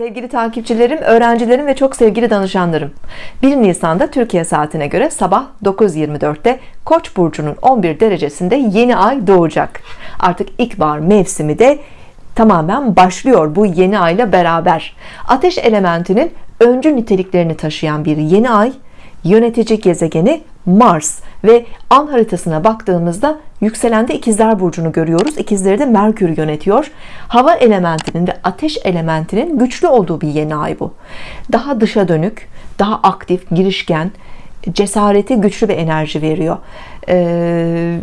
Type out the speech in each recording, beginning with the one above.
Sevgili takipçilerim, öğrencilerim ve çok sevgili danışanlarım. 1 Nisan'da Türkiye saatine göre sabah 9.24'te Koç burcunun 11 derecesinde yeni ay doğacak. Artık ilkbahar mevsimi de tamamen başlıyor bu yeni ayla beraber. Ateş elementinin öncü niteliklerini taşıyan bir yeni ay yönetici gezegeni Mars. Ve an haritasına baktığımızda yükselende ikizler burcunu görüyoruz. İkizleri de Merkür yönetiyor. Hava elementinin ve ateş elementinin güçlü olduğu bir yeni ay bu. Daha dışa dönük daha aktif girişken cesareti güçlü bir enerji veriyor. Ee,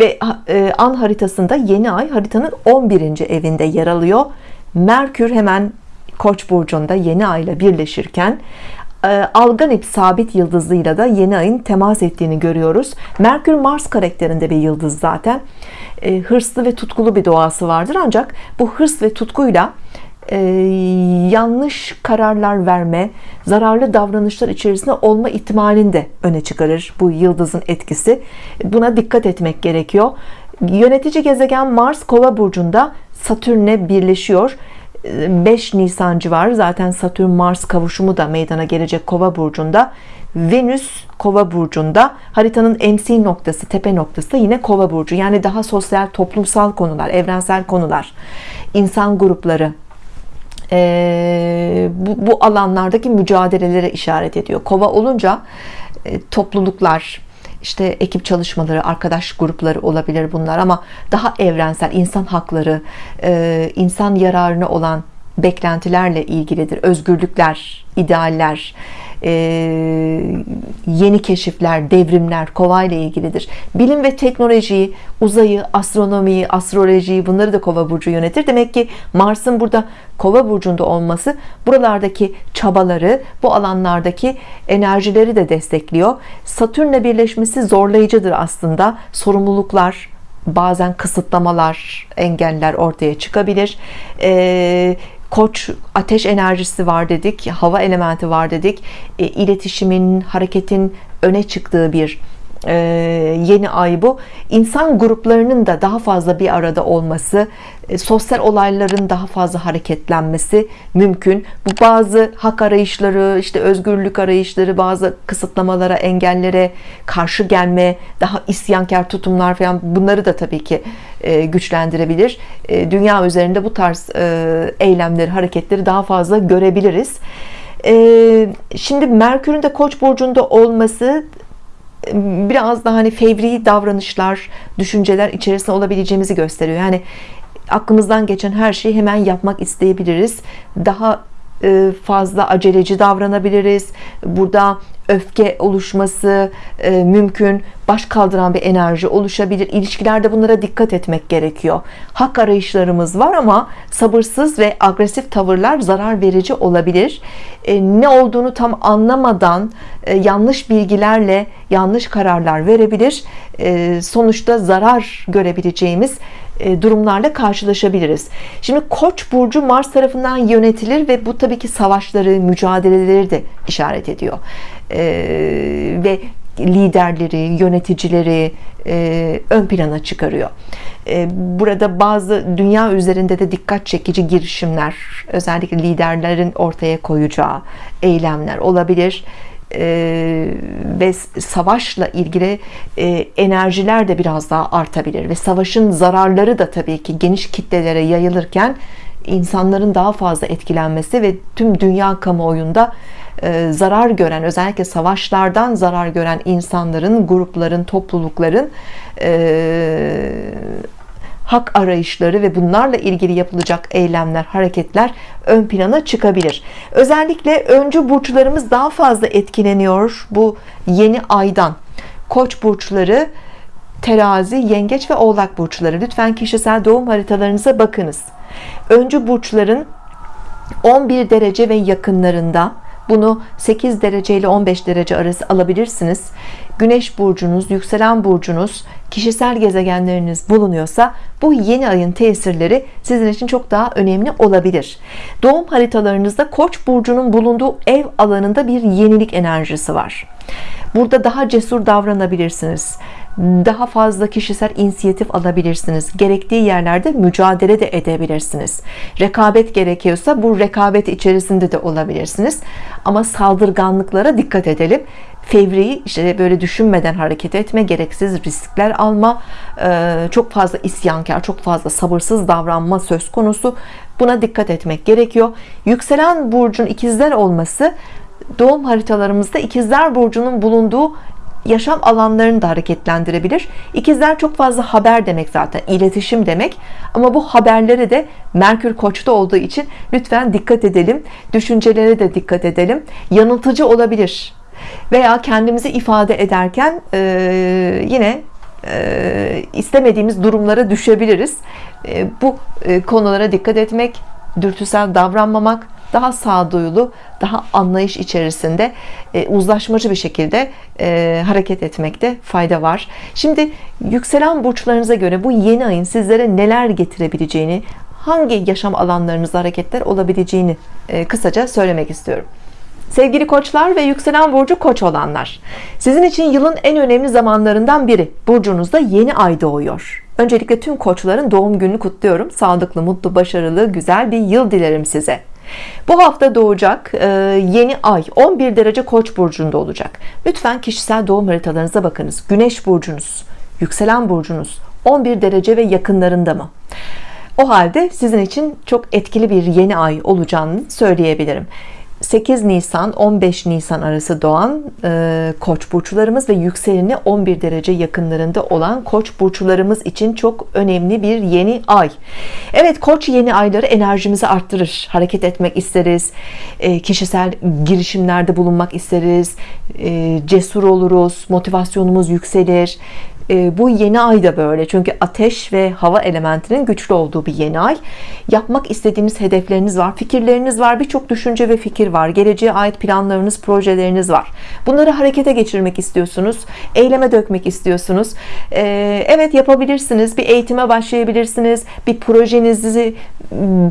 ve e, an haritasında yeni ay haritanın 11. evinde yer alıyor. Merkür hemen Koç burcunda yeni ay ile birleşirken Alganip sabit yıldızıyla da yeni ayın temas ettiğini görüyoruz. Merkür Mars karakterinde bir yıldız zaten. E, hırslı ve tutkulu bir doğası vardır. Ancak bu hırs ve tutkuyla e, yanlış kararlar verme zararlı davranışlar içerisinde olma ihtimalini de öne çıkarır bu yıldızın etkisi. Buna dikkat etmek gerekiyor. Yönetici gezegen Mars kova burcunda Satürn'e birleşiyor 5 Nisan civarı zaten Satürn Mars kavuşumu da meydana gelecek Kova burcunda. Venüs Kova burcunda. Haritanın MC noktası tepe noktası da yine Kova burcu. Yani daha sosyal toplumsal konular evrensel konular insan grupları e, bu, bu alanlardaki mücadelelere işaret ediyor. Kova olunca e, topluluklar işte ekip çalışmaları, arkadaş grupları olabilir bunlar ama daha evrensel insan hakları, e, insan yararına olan beklentilerle ilgilidir. Özgürlükler, idealler, e, yeni keşifler, devrimler kova ile ilgilidir. Bilim ve teknolojiyi, uzayı, astronomiyi, astrolojiyi bunları da kova burcu yönetir. Demek ki Mars'ın burada kova burcunda olması buralardaki çabaları, bu alanlardaki enerjileri de destekliyor. Satürn'le birleşmesi zorlayıcıdır aslında. Sorumluluklar, bazen kısıtlamalar, engeller ortaya çıkabilir. Ee, koç ateş enerjisi var dedik hava elementi var dedik. E, iletişimin hareketin öne çıktığı bir e, yeni ay bu. İnsan gruplarının da daha fazla bir arada olması e, sosyal olayların daha fazla hareketlenmesi mümkün. Bu bazı hak arayışları işte özgürlük arayışları bazı kısıtlamalara engellere karşı gelme daha isyankar tutumlar falan bunları da tabii ki e, güçlendirebilir. E, dünya üzerinde bu tarz e, eylemleri hareketleri daha fazla görebiliriz. E, şimdi Merkür'ün de Koç burcunda olması biraz daha hani fevri davranışlar, düşünceler içerisinde olabileceğimizi gösteriyor. Yani aklımızdan geçen her şeyi hemen yapmak isteyebiliriz. Daha fazla aceleci davranabiliriz. Burada öfke oluşması e, mümkün. Baş kaldıran bir enerji oluşabilir. İlişkilerde bunlara dikkat etmek gerekiyor. Hak arayışlarımız var ama sabırsız ve agresif tavırlar zarar verici olabilir. E, ne olduğunu tam anlamadan yanlış bilgilerle yanlış kararlar verebilir. Sonuçta zarar görebileceğimiz e, durumlarla karşılaşabiliriz. Şimdi Koç burcu Mars tarafından yönetilir ve bu tabii ki savaşları, mücadeleleri de işaret ediyor. E, ve liderleri, yöneticileri e, ön plana çıkarıyor. burada bazı dünya üzerinde de dikkat çekici girişimler, özellikle liderlerin ortaya koyacağı eylemler olabilir e, ve savaşla ilgili e, enerjiler de biraz daha artabilir ve savaşın zararları da tabii ki geniş kitlelere yayılırken insanların daha fazla etkilenmesi ve tüm dünya kamuoyunda e, zarar gören özellikle savaşlardan zarar gören insanların grupların toplulukların hak arayışları ve bunlarla ilgili yapılacak eylemler, hareketler ön plana çıkabilir. Özellikle öncü burçlarımız daha fazla etkileniyor bu yeni aydan. Koç burçları, terazi, yengeç ve oğlak burçları. Lütfen kişisel doğum haritalarınıza bakınız. Öncü burçların 11 derece ve yakınlarında bunu 8 derece ile 15 derece arası alabilirsiniz. Güneş burcunuz yükselen burcunuz kişisel gezegenleriniz bulunuyorsa bu yeni ayın tesirleri sizin için çok daha önemli olabilir. Doğum haritalarınızda Koç burcunun bulunduğu ev alanında bir yenilik enerjisi var. Burada daha cesur davranabilirsiniz daha fazla kişisel inisiyatif alabilirsiniz. Gerektiği yerlerde mücadele de edebilirsiniz. Rekabet gerekiyorsa bu rekabet içerisinde de olabilirsiniz. Ama saldırganlıklara dikkat edelim. Fevri işte böyle düşünmeden hareket etme gereksiz riskler alma çok fazla isyankar çok fazla sabırsız davranma söz konusu. Buna dikkat etmek gerekiyor. Yükselen burcun ikizler olması doğum haritalarımızda ikizler burcunun bulunduğu yaşam alanlarını da hareketlendirebilir. İkizler çok fazla haber demek zaten iletişim demek. Ama bu haberleri de Merkür Koç'ta olduğu için lütfen dikkat edelim düşüncelere de dikkat edelim. Yanıltıcı olabilir. Veya kendimizi ifade ederken e, yine e, istemediğimiz durumlara düşebiliriz. E, bu e, konulara dikkat etmek dürtüsel davranmamak daha sağduyulu daha anlayış içerisinde e, uzlaşmacı bir şekilde e, hareket etmekte fayda var. Şimdi yükselen burçlarınıza göre bu yeni ayın sizlere neler getirebileceğini hangi yaşam alanlarınızda hareketler olabileceğini e, kısaca söylemek istiyorum. Sevgili koçlar ve yükselen burcu koç olanlar sizin için yılın en önemli zamanlarından biri burcunuzda yeni ay doğuyor. Öncelikle tüm koçların doğum gününü kutluyorum. Sağlıklı mutlu başarılı güzel bir yıl dilerim size bu hafta doğacak e, yeni ay 11 derece koç burcunda olacak. Lütfen kişisel doğum haritalarınıza bakınız. Güneş burcunuz yükselen burcunuz 11 derece ve yakınlarında mı? O halde sizin için çok etkili bir yeni ay olacağını söyleyebilirim 8 Nisan 15 Nisan arası doğan e, koç burçlarımız ve yükseleni 11 derece yakınlarında olan koç burçlarımız için çok önemli bir yeni ay. Evet koç yeni ayları enerjimizi arttırır. Hareket etmek isteriz. E, kişisel girişimlerde bulunmak isteriz. E, cesur oluruz. Motivasyonumuz yükselir e, bu yeni ay da böyle. Çünkü ateş ve hava elementinin güçlü olduğu bir yeni ay. Yapmak istediğiniz hedefleriniz var fikirleriniz var birçok düşünce ve fikir var geleceğe ait planlarınız projeleriniz var. Bunları harekete geçirmek istiyorsunuz eyleme dökmek istiyorsunuz. Ee, evet yapabilirsiniz bir eğitime başlayabilirsiniz bir projenizi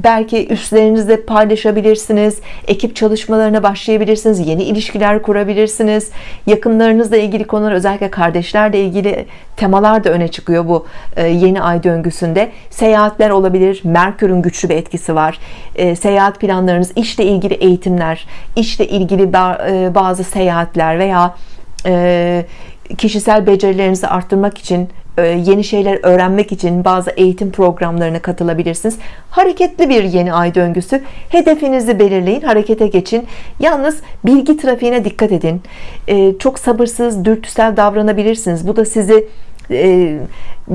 belki üstlerinizde paylaşabilirsiniz ekip çalışmalarına başlayabilirsiniz yeni ilişkiler kurabilirsiniz. Yakınlarınızla ilgili konular özellikle kardeşlerle ilgili temalar da öne çıkıyor bu e, yeni ay döngüsünde. Seyahatler olabilir Merkür'ün güçlü bir etkisi var. E, seyahat planlarınız işle ilgili eğitimler işle ilgili e, bazı seyahatler veya kişisel becerilerinizi arttırmak için yeni şeyler öğrenmek için bazı eğitim programlarına katılabilirsiniz. Hareketli bir yeni ay döngüsü. Hedefinizi belirleyin harekete geçin. Yalnız bilgi trafiğine dikkat edin. Çok sabırsız dürtüsel davranabilirsiniz. Bu da sizi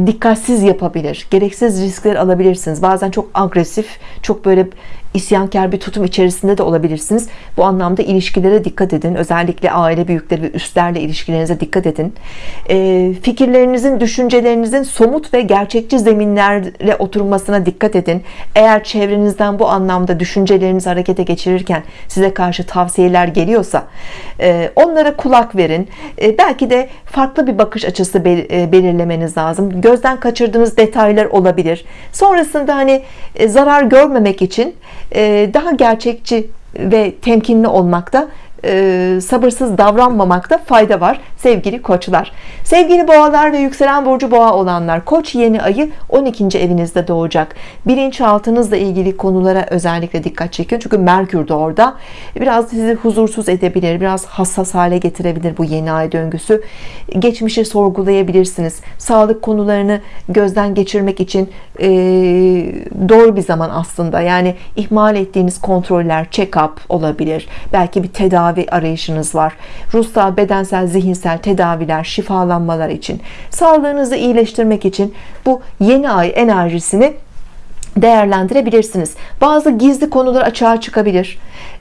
dikkatsiz yapabilir. Gereksiz riskler alabilirsiniz. Bazen çok agresif çok böyle isyankar bir tutum içerisinde de olabilirsiniz. Bu anlamda ilişkilere dikkat edin. Özellikle aile büyükleri ve üstlerle ilişkilerinize dikkat edin. E, fikirlerinizin düşüncelerinizin somut ve gerçekçi zeminlerle oturmasına dikkat edin. Eğer çevrenizden bu anlamda düşüncelerinizi harekete geçirirken size karşı tavsiyeler geliyorsa e, onlara kulak verin. E, belki de farklı bir bakış açısı belirlemeniz lazım. Gözden kaçırdığınız detaylar olabilir. Sonrasında hani zarar görmemek için e, daha gerçekçi ve temkinli olmakta e, sabırsız davranmamakta fayda var sevgili koçlar. Sevgili boğalar ve yükselen burcu boğa olanlar koç yeni ayı 12. evinizde doğacak. Bilinçaltınızla ilgili konulara özellikle dikkat çekin çünkü Merkür de orada. Biraz sizi huzursuz edebilir biraz hassas hale getirebilir bu yeni ay döngüsü. Geçmişi sorgulayabilirsiniz. Sağlık konularını gözden geçirmek için e, doğru bir zaman aslında. Yani ihmal ettiğiniz kontroller check-up olabilir. Belki bir tedavi tedavi arayışınız var. Ruhsal bedensel zihinsel tedaviler şifalanmalar için. Sağlığınızı iyileştirmek için bu yeni ay enerjisini değerlendirebilirsiniz. Bazı gizli konular açığa çıkabilir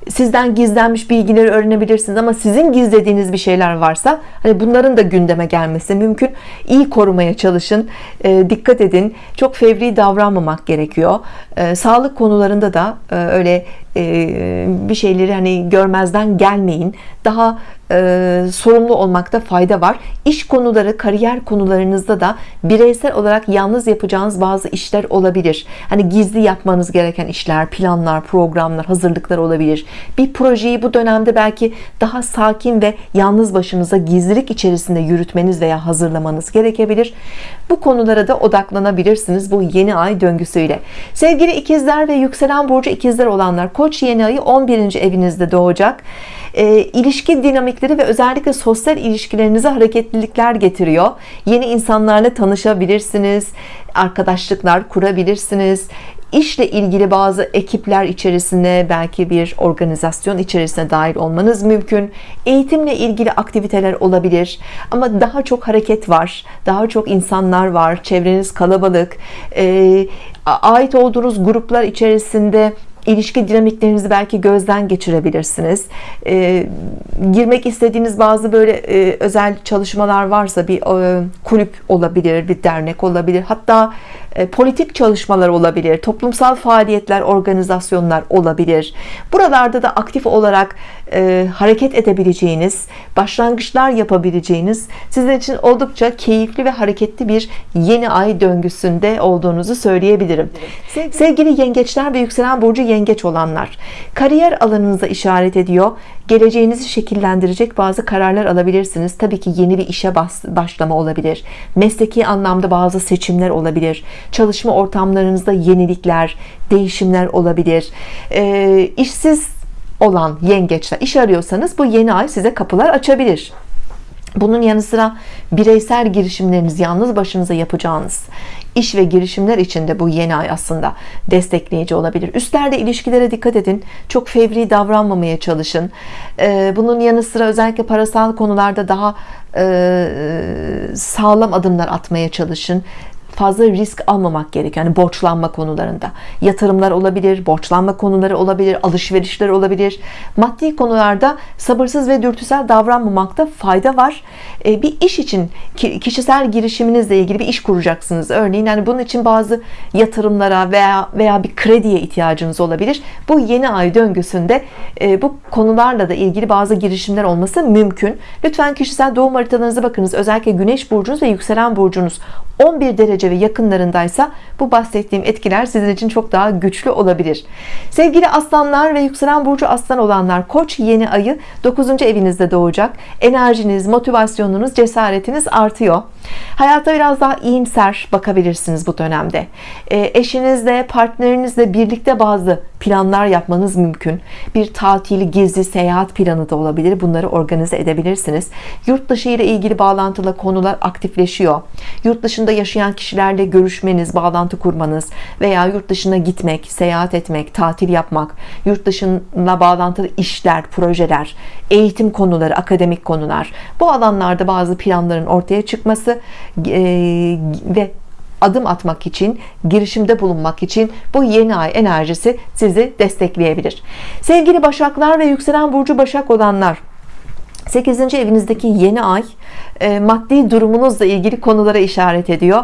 sizden gizlenmiş bilgileri öğrenebilirsiniz ama sizin gizlediğiniz bir şeyler varsa hani bunların da gündeme gelmesi mümkün. İyi korumaya çalışın e, dikkat edin. Çok fevri davranmamak gerekiyor. E, sağlık konularında da e, öyle e, bir şeyleri hani görmezden gelmeyin. Daha e, sorumlu olmakta fayda var. İş konuları kariyer konularınızda da bireysel olarak yalnız yapacağınız bazı işler olabilir. Hani gizli yapmanız gereken işler planlar programlar hazırlıklar olabilir olabilir. Bir projeyi bu dönemde belki daha sakin ve yalnız başınıza gizlilik içerisinde yürütmeniz veya hazırlamanız gerekebilir. Bu konulara da odaklanabilirsiniz bu yeni ay döngüsüyle. Sevgili ikizler ve yükselen burcu ikizler olanlar koç yeni ayı 11. evinizde doğacak. E, ilişki dinamikleri ve özellikle sosyal ilişkilerinize hareketlilikler getiriyor. Yeni insanlarla tanışabilirsiniz arkadaşlıklar kurabilirsiniz. İşle ilgili bazı ekipler içerisinde belki bir organizasyon içerisine dahil olmanız mümkün. Eğitimle ilgili aktiviteler olabilir ama daha çok hareket var daha çok insanlar var çevreniz kalabalık. E, ait olduğunuz gruplar içerisinde ilişki dinamiklerinizi belki gözden geçirebilirsiniz. E, girmek istediğiniz bazı böyle e, özel çalışmalar varsa bir e, kulüp olabilir bir dernek olabilir. Hatta e, politik çalışmalar olabilir toplumsal faaliyetler organizasyonlar olabilir. Buralarda da aktif olarak e, hareket edebileceğiniz başlangıçlar yapabileceğiniz sizin için oldukça keyifli ve hareketli bir yeni ay döngüsünde olduğunuzu söyleyebilirim. Sevgili yengeçler ve yükselen burcu yengeç olanlar. Kariyer alanınıza işaret ediyor. Geleceğinizi şekillendirecek bazı kararlar alabilirsiniz. Tabii ki yeni bir işe başlama olabilir. Mesleki anlamda bazı seçimler olabilir. Çalışma ortamlarınızda yenilikler değişimler olabilir. E, işsiz olan yengeçler iş arıyorsanız bu yeni ay size kapılar açabilir bunun yanı sıra bireysel girişimleriniz yalnız başınıza yapacağınız iş ve girişimler için de bu yeni ay aslında destekleyici olabilir. Üstlerde ilişkilere dikkat edin. Çok fevri davranmamaya çalışın. Ee, bunun yanı sıra özellikle parasal konularda daha e, sağlam adımlar atmaya çalışın fazla risk almamak gerekiyor. Yani borçlanma konularında. Yatırımlar olabilir, borçlanma konuları olabilir, alışverişler olabilir. Maddi konularda sabırsız ve dürtüsel davranmamakta fayda var. E, bir iş için kişisel girişiminizle ilgili bir iş kuracaksınız. Örneğin yani bunun için bazı yatırımlara veya veya bir krediye ihtiyacınız olabilir. Bu yeni ay döngüsünde e, bu konularla da ilgili bazı girişimler olması mümkün. Lütfen kişisel doğum haritalarınıza bakınız. Özellikle güneş burcunuz ve yükselen burcunuz 11 derece ve yakınlarındaysa bu bahsettiğim etkiler sizin için çok daha güçlü olabilir. Sevgili aslanlar ve yükselen burcu aslan olanlar koç yeni ayı 9. evinizde doğacak. Enerjiniz motivasyonunuz cesaretiniz artıyor. Hayata biraz daha iyimser bakabilirsiniz bu dönemde. E, eşinizle partnerinizle birlikte bazı planlar yapmanız mümkün. Bir tatil gezi seyahat planı da olabilir. Bunları organize edebilirsiniz. Yurt dışı ile ilgili bağlantılı konular aktifleşiyor. Yurt dışında yaşayan kişilerle görüşmeniz bağlantı kurmanız veya yurt dışına gitmek seyahat etmek tatil yapmak yurt dışına bağlantılı işler projeler eğitim konuları akademik konular. Bu alanlarda bazı planların ortaya çıkması ve adım atmak için girişimde bulunmak için bu yeni ay enerjisi sizi destekleyebilir. Sevgili başaklar ve yükselen burcu başak olanlar 8. evinizdeki yeni ay e, maddi durumunuzla ilgili konulara işaret ediyor.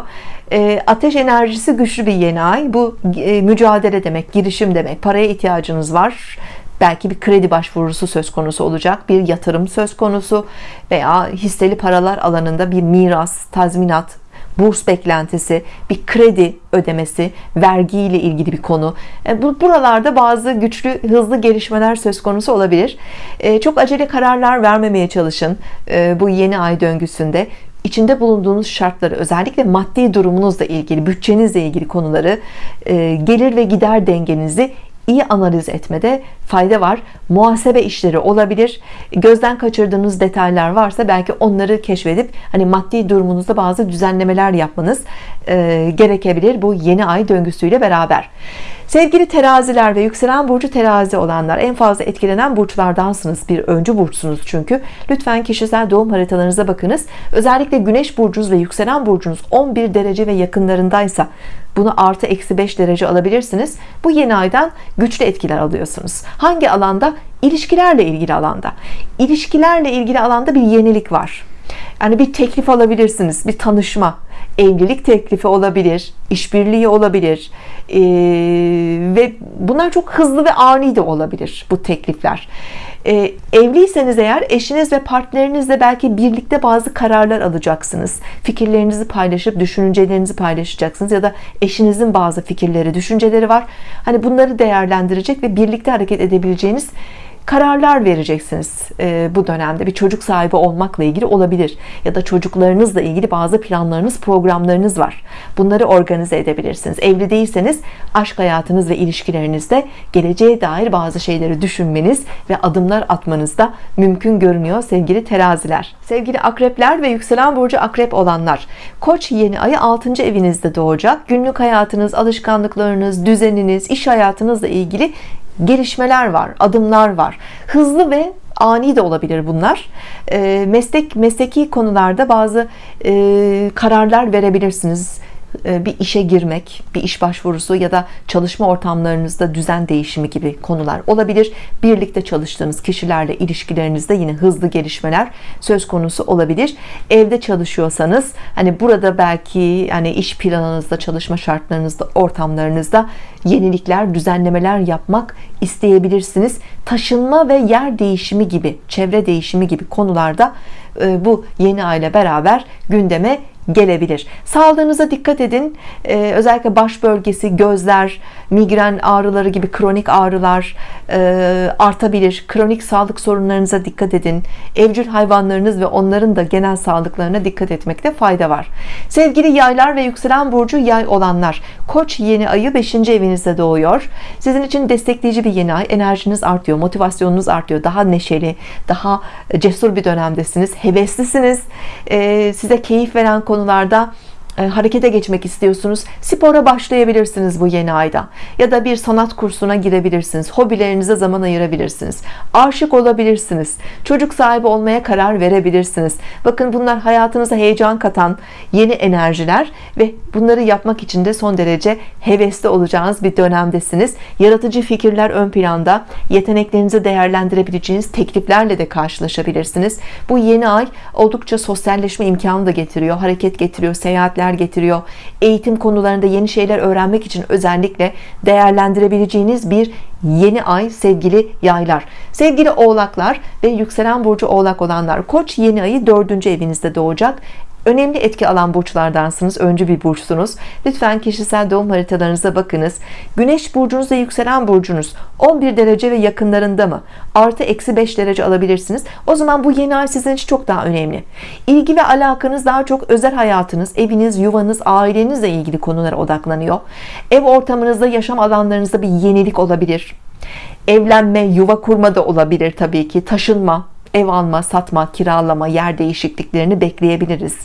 E, ateş enerjisi güçlü bir yeni ay. Bu e, mücadele demek girişim demek. Paraya ihtiyacınız var. Belki bir kredi başvurusu söz konusu olacak bir yatırım söz konusu veya hisseli paralar alanında bir miras tazminat burs beklentisi, bir kredi ödemesi, vergi ile ilgili bir konu. E, buralarda bazı güçlü, hızlı gelişmeler söz konusu olabilir. E, çok acele kararlar vermemeye çalışın e, bu yeni ay döngüsünde içinde bulunduğunuz şartları özellikle maddi durumunuzla ilgili bütçenizle ilgili konuları gelir ve gider dengenizi iyi analiz etmede fayda var. Muhasebe işleri olabilir. Gözden kaçırdığınız detaylar varsa belki onları keşfedip hani maddi durumunuzda bazı düzenlemeler yapmanız e, gerekebilir bu yeni ay döngüsüyle beraber sevgili teraziler ve yükselen burcu terazi olanlar en fazla etkilenen burçlardansınız. Bir öncü burçsunuz çünkü. Lütfen kişisel doğum haritalarınıza bakınız. Özellikle güneş burcunuz ve yükselen burcunuz 11 derece ve yakınlarındaysa bunu artı eksi 5 derece alabilirsiniz. Bu yeni aydan güçlü etkiler alıyorsunuz. Hangi alanda? İlişkilerle ilgili alanda. İlişkilerle ilgili alanda bir yenilik var. Yani bir teklif alabilirsiniz bir tanışma evlilik teklifi olabilir işbirliği olabilir ee, ve bunlar çok hızlı ve ani de olabilir bu teklifler. E, evliyseniz eğer eşiniz ve partnerinizle belki birlikte bazı kararlar alacaksınız. Fikirlerinizi paylaşıp düşüncelerinizi paylaşacaksınız ya da eşinizin bazı fikirleri düşünceleri var. Hani bunları değerlendirecek ve birlikte hareket edebileceğiniz kararlar vereceksiniz e, bu dönemde. Bir çocuk sahibi olmakla ilgili olabilir ya da çocuklarınızla ilgili bazı planlarınız programlarınız var. Bunları organize edebilirsiniz. Evli değilseniz aşk hayatınız ve ilişkilerinizde geleceğe dair bazı şeyleri düşünmeniz ve adımlar atmanız da mümkün görünüyor sevgili teraziler. Sevgili akrepler ve yükselen burcu akrep olanlar koç yeni ayı 6. evinizde doğacak. Günlük hayatınız alışkanlıklarınız düzeniniz iş hayatınızla ilgili gelişmeler var adımlar var. Hızlı ve ani de olabilir bunlar. E, meslek mesleki konularda bazı e, kararlar verebilirsiniz bir işe girmek, bir iş başvurusu ya da çalışma ortamlarınızda düzen değişimi gibi konular olabilir. Birlikte çalıştığınız kişilerle ilişkilerinizde yine hızlı gelişmeler söz konusu olabilir. Evde çalışıyorsanız hani burada belki hani iş planınızda, çalışma şartlarınızda, ortamlarınızda yenilikler, düzenlemeler yapmak isteyebilirsiniz. Taşınma ve yer değişimi gibi, çevre değişimi gibi konularda e, bu yeni aile beraber gündeme gelebilir. Sağlığınıza dikkat edin. Ee, özellikle baş bölgesi gözler migren ağrıları gibi kronik ağrılar e, artabilir. Kronik sağlık sorunlarınıza dikkat edin. Evcil hayvanlarınız ve onların da genel sağlıklarına dikkat etmekte fayda var. Sevgili yaylar ve yükselen burcu yay olanlar koç yeni ayı 5. evinizde doğuyor. Sizin için destekleyici bir yeni ay. Enerjiniz artıyor motivasyonunuz artıyor. Daha neşeli daha cesur bir dönemdesiniz heveslisiniz. Ee, size keyif veren konularda harekete geçmek istiyorsunuz spora başlayabilirsiniz bu yeni ayda. Ya da bir sanat kursuna girebilirsiniz hobilerinize zaman ayırabilirsiniz. Aşık olabilirsiniz çocuk sahibi olmaya karar verebilirsiniz. Bakın bunlar hayatınıza heyecan katan yeni enerjiler ve bunları yapmak için de son derece hevesli olacağınız bir dönemdesiniz. Yaratıcı fikirler ön planda yeteneklerinizi değerlendirebileceğiniz tekliflerle de karşılaşabilirsiniz. Bu yeni ay oldukça sosyalleşme imkanı da getiriyor hareket getiriyor seyahatler haberler getiriyor. Eğitim konularında yeni şeyler öğrenmek için özellikle değerlendirebileceğiniz bir yeni ay sevgili yaylar. Sevgili oğlaklar ve yükselen burcu oğlak olanlar koç yeni ayı dördüncü evinizde doğacak önemli etki alan burçlardansınız öncü bir burçsunuz. Lütfen kişisel doğum haritalarınıza bakınız. Güneş burcunuz ve yükselen burcunuz 11 derece ve yakınlarında mı? Artı eksi 5 derece alabilirsiniz. O zaman bu yeni ay sizin için çok daha önemli. İlgi ve alakanız daha çok özel hayatınız eviniz yuvanız ailenizle ilgili konulara odaklanıyor. Ev ortamınızda yaşam alanlarınızda bir yenilik olabilir. Evlenme yuva kurma da olabilir tabii ki. Taşınma ev alma, satma, kiralama, yer değişikliklerini bekleyebiliriz.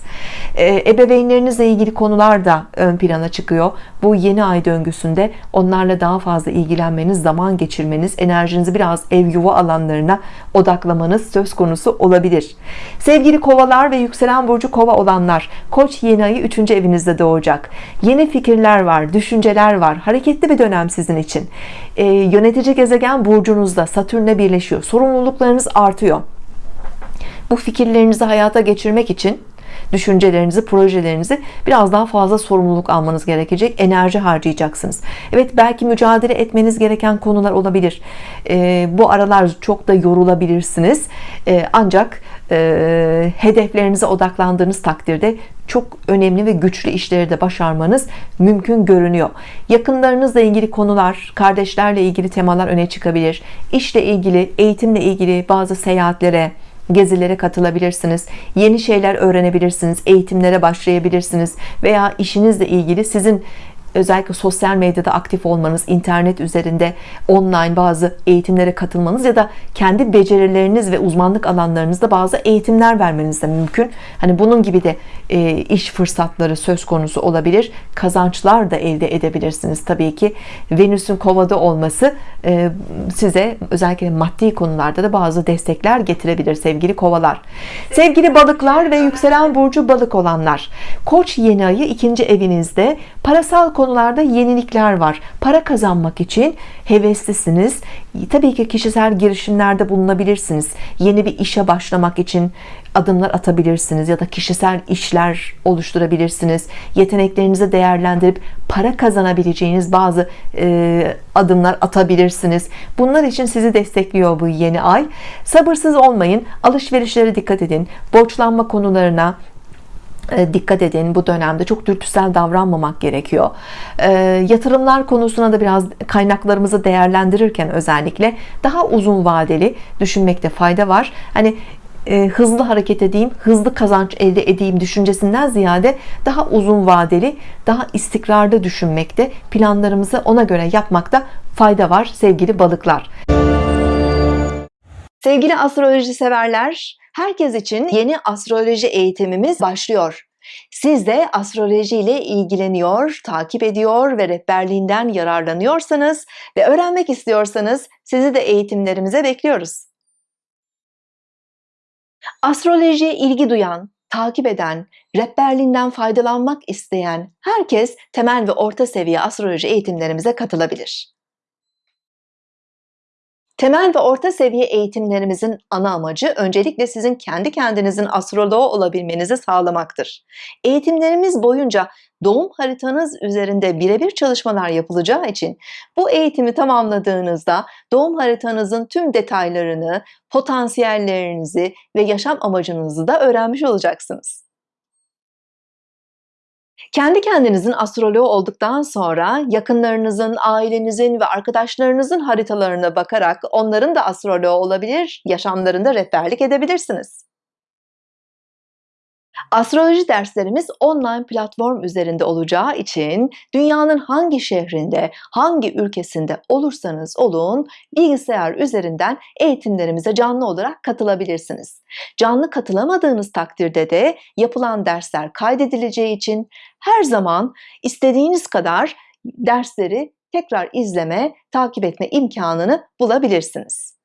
Ee, ebeveynlerinizle ilgili konular da ön plana çıkıyor. Bu yeni ay döngüsünde onlarla daha fazla ilgilenmeniz, zaman geçirmeniz, enerjinizi biraz ev yuva alanlarına odaklamanız söz konusu olabilir. Sevgili kovalar ve yükselen burcu kova olanlar, koç yeni ayı 3. evinizde doğacak. Yeni fikirler var, düşünceler var. Hareketli bir dönem sizin için. Ee, yönetici gezegen burcunuzda Satürn'le birleşiyor. Sorumluluklarınız artıyor bu fikirlerinizi hayata geçirmek için düşüncelerinizi, projelerinizi biraz daha fazla sorumluluk almanız gerekecek. Enerji harcayacaksınız. Evet belki mücadele etmeniz gereken konular olabilir. E, bu aralar çok da yorulabilirsiniz. E, ancak e, hedeflerinize odaklandığınız takdirde çok önemli ve güçlü işleri de başarmanız mümkün görünüyor. Yakınlarınızla ilgili konular, kardeşlerle ilgili temalar öne çıkabilir. İşle ilgili, eğitimle ilgili bazı seyahatlere, gezilere katılabilirsiniz yeni şeyler öğrenebilirsiniz eğitimlere başlayabilirsiniz veya işinizle ilgili sizin özellikle sosyal medyada aktif olmanız, internet üzerinde online bazı eğitimlere katılmanız ya da kendi becerileriniz ve uzmanlık alanlarınızda bazı eğitimler vermeniz de mümkün. Hani bunun gibi de e, iş fırsatları söz konusu olabilir. Kazançlar da elde edebilirsiniz. Tabii ki Venüs'ün kovada olması e, size özellikle maddi konularda da bazı destekler getirebilir sevgili kovalar. Sevgili balıklar ve yükselen burcu balık olanlar. Koç yeni ayı ikinci evinizde parasal konularda yenilikler var. Para kazanmak için heveslisiniz. Tabii ki kişisel girişimlerde bulunabilirsiniz. Yeni bir işe başlamak için adımlar atabilirsiniz ya da kişisel işler oluşturabilirsiniz. Yeteneklerinizi değerlendirip para kazanabileceğiniz bazı e, adımlar atabilirsiniz. Bunlar için sizi destekliyor bu yeni ay. Sabırsız olmayın. Alışverişlere dikkat edin. Borçlanma konularına dikkat edin bu dönemde çok dürtüsel davranmamak gerekiyor. E, yatırımlar konusuna da biraz kaynaklarımızı değerlendirirken özellikle daha uzun vadeli düşünmekte fayda var. Hani e, hızlı hareket edeyim hızlı kazanç elde edeyim düşüncesinden ziyade daha uzun vadeli daha istikrarlı düşünmekte planlarımızı ona göre yapmakta fayda var sevgili balıklar. Sevgili astroloji severler herkes için yeni astroloji eğitimimiz başlıyor siz de astroloji ile ilgileniyor, takip ediyor ve rehberliğinden yararlanıyorsanız ve öğrenmek istiyorsanız sizi de eğitimlerimize bekliyoruz. Astrolojiye ilgi duyan, takip eden, rehberliğinden faydalanmak isteyen herkes temel ve orta seviye astroloji eğitimlerimize katılabilir. Temel ve orta seviye eğitimlerimizin ana amacı öncelikle sizin kendi kendinizin astroloğu olabilmenizi sağlamaktır. Eğitimlerimiz boyunca doğum haritanız üzerinde birebir çalışmalar yapılacağı için bu eğitimi tamamladığınızda doğum haritanızın tüm detaylarını, potansiyellerinizi ve yaşam amacınızı da öğrenmiş olacaksınız. Kendi kendinizin astroloğu olduktan sonra yakınlarınızın, ailenizin ve arkadaşlarınızın haritalarına bakarak onların da astroloğu olabilir, yaşamlarında rehberlik edebilirsiniz. Astroloji derslerimiz online platform üzerinde olacağı için dünyanın hangi şehrinde, hangi ülkesinde olursanız olun bilgisayar üzerinden eğitimlerimize canlı olarak katılabilirsiniz. Canlı katılamadığınız takdirde de yapılan dersler kaydedileceği için her zaman istediğiniz kadar dersleri tekrar izleme, takip etme imkanını bulabilirsiniz.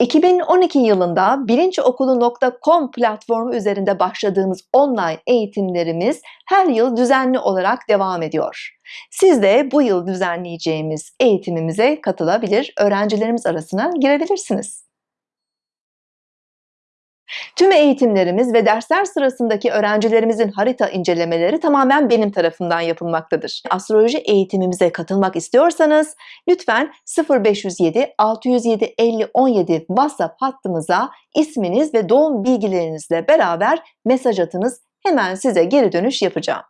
2012 yılında bilinçokulu.com platformu üzerinde başladığımız online eğitimlerimiz her yıl düzenli olarak devam ediyor. Siz de bu yıl düzenleyeceğimiz eğitimimize katılabilir, öğrencilerimiz arasına girebilirsiniz. Tüm eğitimlerimiz ve dersler sırasındaki öğrencilerimizin harita incelemeleri tamamen benim tarafından yapılmaktadır. Astroloji eğitimimize katılmak istiyorsanız lütfen 0507 607 50 17 WhatsApp hattımıza isminiz ve doğum bilgilerinizle beraber mesaj atınız. Hemen size geri dönüş yapacağım.